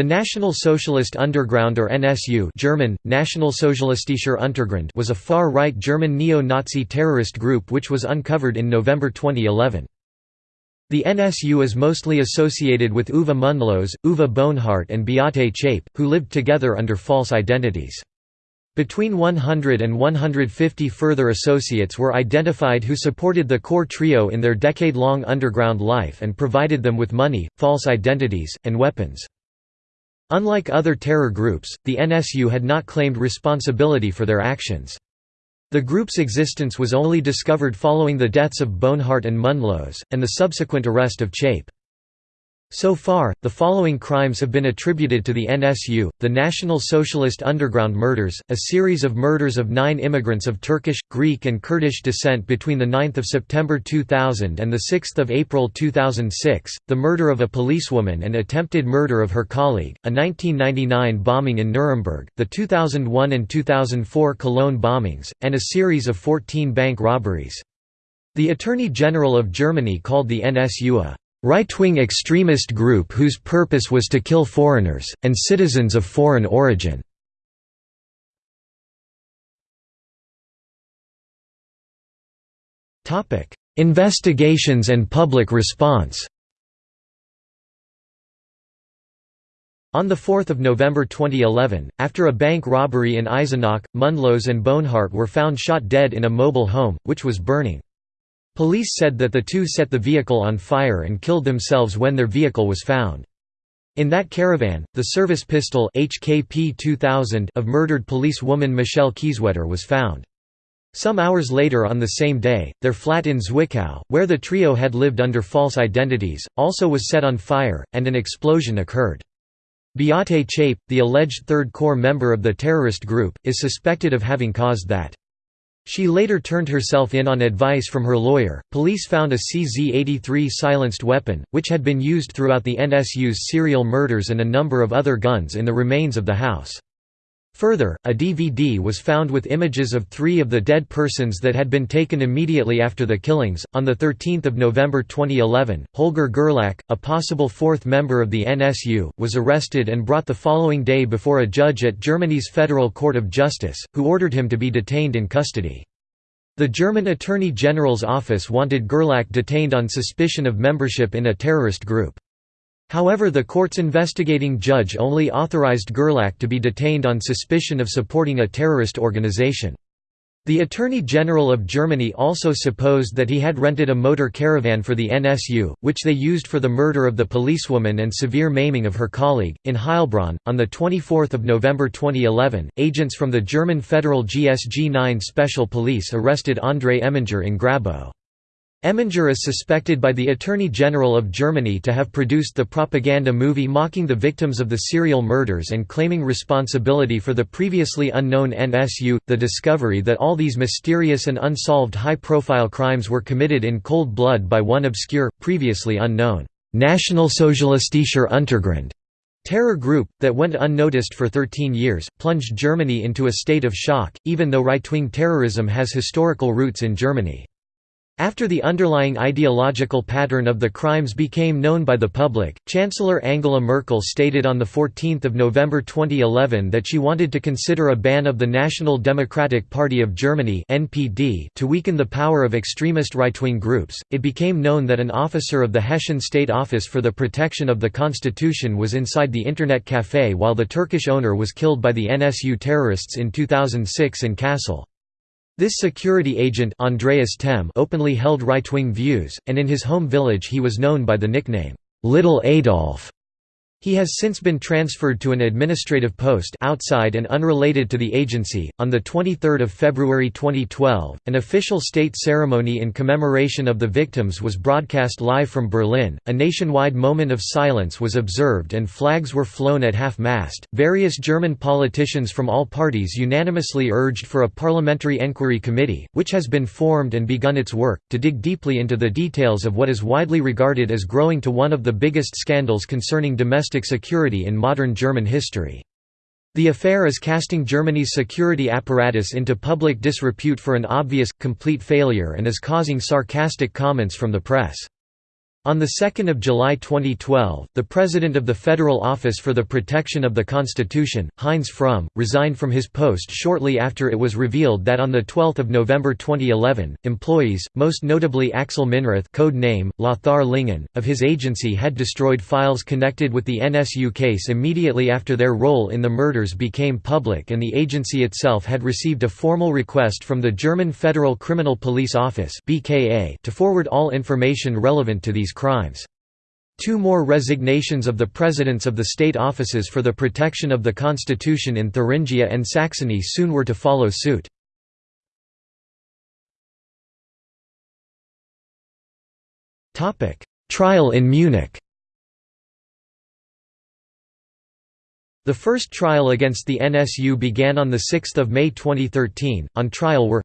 The National Socialist Underground or NSU German, Nationalsozialistischer Untergrund was a far-right German neo-Nazi terrorist group which was uncovered in November 2011. The NSU is mostly associated with Uwe Mundlos, Uwe Böhnhardt and Beate Zschäpe, who lived together under false identities. Between 100 and 150 further associates were identified who supported the core trio in their decade-long underground life and provided them with money, false identities, and weapons. Unlike other terror groups, the NSU had not claimed responsibility for their actions. The group's existence was only discovered following the deaths of Böhnhardt and Mundlos, and the subsequent arrest of Zschäpe. So far, the following crimes have been attributed to the NSU, the National Socialist Underground murders, a series of murders of nine immigrants of Turkish, Greek and Kurdish descent between 9 September 2000 and 6 April 2006, the murder of a policewoman and attempted murder of her colleague, a 1999 bombing in Nuremberg, the 2001 and 2004 Cologne bombings, and a series of 14 bank robberies. The Attorney General of Germany called the NSU a right-wing extremist group whose purpose was to kill foreigners, and citizens of foreign origin. Investigations and public response On 4 November 2011, after a bank robbery in Eisenach, Mundlos and Böhnhardt were found shot dead in a mobile home, which was burning. Police said that the two set the vehicle on fire and killed themselves when their vehicle was found. In that caravan, the service pistol HKP 2000 of murdered policewoman Michelle Kiesewetter was found. Some hours later on the same day, their flat in Zwickau, where the trio had lived under false identities, also was set on fire, and an explosion occurred. Beate Zschäpe, the alleged Third core member of the terrorist group, is suspected of having caused that. She later turned herself in on advice from her lawyer. Police found a CZ 83 silenced weapon, which had been used throughout the NSU's serial murders and a number of other guns in the remains of the house. Further, a DVD was found with images of three of the dead persons that had been taken immediately after the killings. On 13 November 2011, Holger Gerlach, a possible fourth member of the NSU, was arrested and brought the following day before a judge at Germany's Federal Court of Justice, who ordered him to be detained in custody. The German Attorney General's office wanted Gerlach detained on suspicion of membership in a terrorist group. However the court's investigating judge only authorized Gerlach to be detained on suspicion of supporting a terrorist organization. The Attorney General of Germany also supposed that he had rented a motor caravan for the NSU, which they used for the murder of the policewoman and severe maiming of her colleague. In Heilbronn, on 24 November 2011, agents from the German Federal GSG 9 Special Police arrested André Eminger in Grabow. Eminger is suspected by the Attorney General of Germany to have produced the propaganda movie mocking the victims of the serial murders and claiming responsibility for the previously unknown NSU. The discovery that all these mysterious and unsolved high-profile crimes were committed in cold blood by one obscure, previously unknown, National Nationalsozialistischer Untergrund terror group, that went unnoticed for 13 years, plunged Germany into a state of shock, even though right-wing terrorism has historical roots in Germany. After the underlying ideological pattern of the crimes became known by the public, Chancellor Angela Merkel stated on 14 November 2011 that she wanted to consider a ban of the National Democratic Party of Germany to weaken the power of extremist right-wing groups. It became known that an officer of the Hessian State Office for the Protection of the Constitution was inside the Internet Café while the Turkish owner was killed by the NSU terrorists in 2006 in Kassel. This security agent Andreas Temme openly held right-wing views, and in his home village he was known by the nickname, "'Little Adolf'". He has since been transferred to an administrative post outside and unrelated to the agency. On the 23rd of February 2012, an official state ceremony in commemoration of the victims was broadcast live from Berlin. A nationwide moment of silence was observed and flags were flown at half-mast. Various German politicians from all parties unanimously urged for a parliamentary enquiry committee, which has been formed and begun its work to dig deeply into the details of what is widely regarded as growing to one of the biggest scandals concerning domestic domestic security in modern German history. The affair is casting Germany's security apparatus into public disrepute for an obvious, complete failure and is causing sarcastic comments from the press. On 2 July 2012, the President of the Federal Office for the Protection of the Constitution, Heinz Fromm, resigned from his post shortly after it was revealed that on 12 November 2011, employees, most notably Axel Minrath code name, Lothar Lingen, of his agency had destroyed files connected with the NSU case immediately after their role in the murders became public and the agency itself had received a formal request from the German Federal Criminal Police Office to forward all information relevant to these these crimes. Two more resignations of the presidents of the state offices for the protection of the constitution in Thuringia and Saxony soon were to follow suit. Trial in Munich The first trial against the NSU began on 6 May 2013. On trial were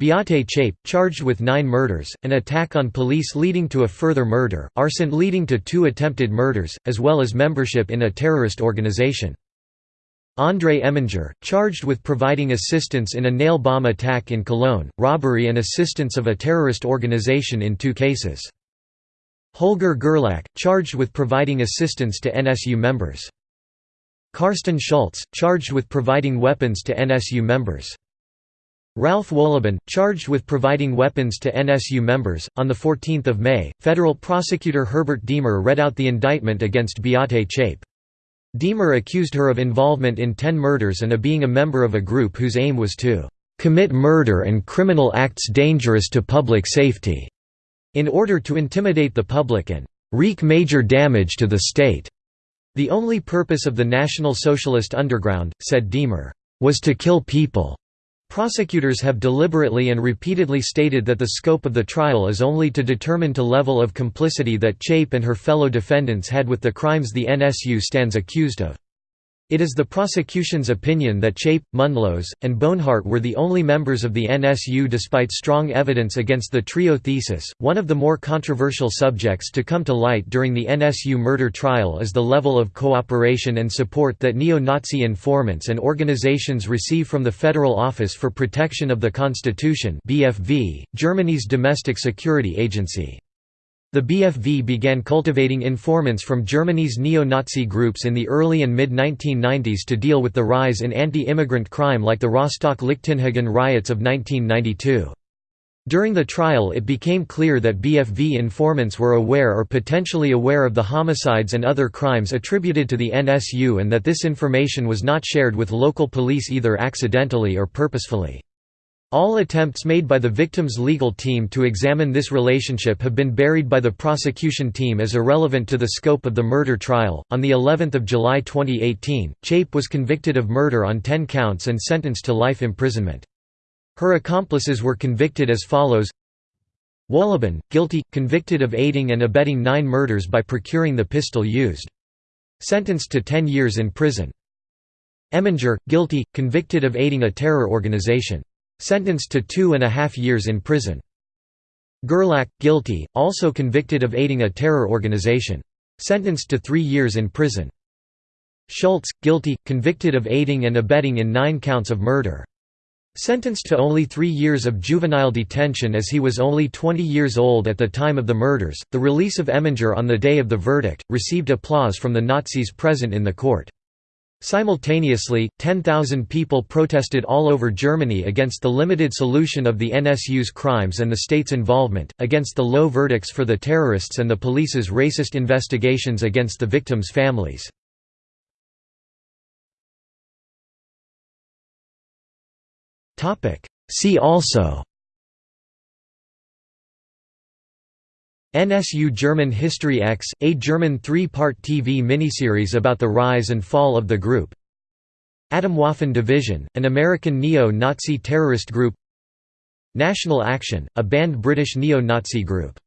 Beate Zschäpe, charged with nine murders, an attack on police leading to a further murder, arson leading to two attempted murders, as well as membership in a terrorist organization. André Eminger, charged with providing assistance in a nail bomb attack in Cologne, robbery and assistance of a terrorist organization in two cases. Holger Gerlach, charged with providing assistance to NSU members. Carsten Schultz, charged with providing weapons to NSU members. Ralf Wohlleben, charged with providing weapons to NSU members. On 14 May, federal prosecutor Herbert Diemer read out the indictment against Beate Zschäpe. Diemer accused her of involvement in ten murders and of being a member of a group whose aim was to commit murder and criminal acts dangerous to public safety, in order to intimidate the public and wreak major damage to the state. The only purpose of the National Socialist Underground, said Diemer, was to kill people. Prosecutors have deliberately and repeatedly stated that the scope of the trial is only to determine to level of complicity that Zschäpe and her fellow defendants had with the crimes the NSU stands accused of. It is the prosecution's opinion that Zschäpe, Mundlos, and Böhnhardt were the only members of the NSU despite strong evidence against the trio thesis. One of the more controversial subjects to come to light during the NSU murder trial is the level of cooperation and support that neo-Nazi informants and organizations receive from the Federal Office for Protection of the Constitution Germany's domestic security agency. The BFV began cultivating informants from Germany's neo-Nazi groups in the early and mid-1990s to deal with the rise in anti-immigrant crime like the Rostock-Lichtenhagen riots of 1992. During the trial it became clear that BFV informants were aware or potentially aware of the homicides and other crimes attributed to the NSU and that this information was not shared with local police either accidentally or purposefully. All attempts made by the victim's legal team to examine this relationship have been buried by the prosecution team as irrelevant to the scope of the murder trial. On the 11th of July 2018, Zschäpe was convicted of murder on 10 counts and sentenced to life imprisonment. Her accomplices were convicted as follows: Wohlleben, guilty, convicted of aiding and abetting 9 murders by procuring the pistol used. Sentenced to 10 years in prison. Eminger, guilty, convicted of aiding a terror organization. Sentenced to two and a half years in prison. Gerlach, guilty, also convicted of aiding a terror organization. Sentenced to three years in prison. Schultz, guilty, convicted of aiding and abetting in nine counts of murder. Sentenced to only three years of juvenile detention as he was only 20 years old at the time of the murders. The release of Eminger on the day of the verdict received applause from the Nazis present in the court. Simultaneously, 10,000 people protested all over Germany against the limited solution of the NSU's crimes and the state's involvement, against the low verdicts for the terrorists and the police's racist investigations against the victims' families. See also NSU German History X, a German three-part TV miniseries about the rise and fall of the group. Atomwaffen Division, an American neo-Nazi terrorist group. National Action, a banned British neo-Nazi group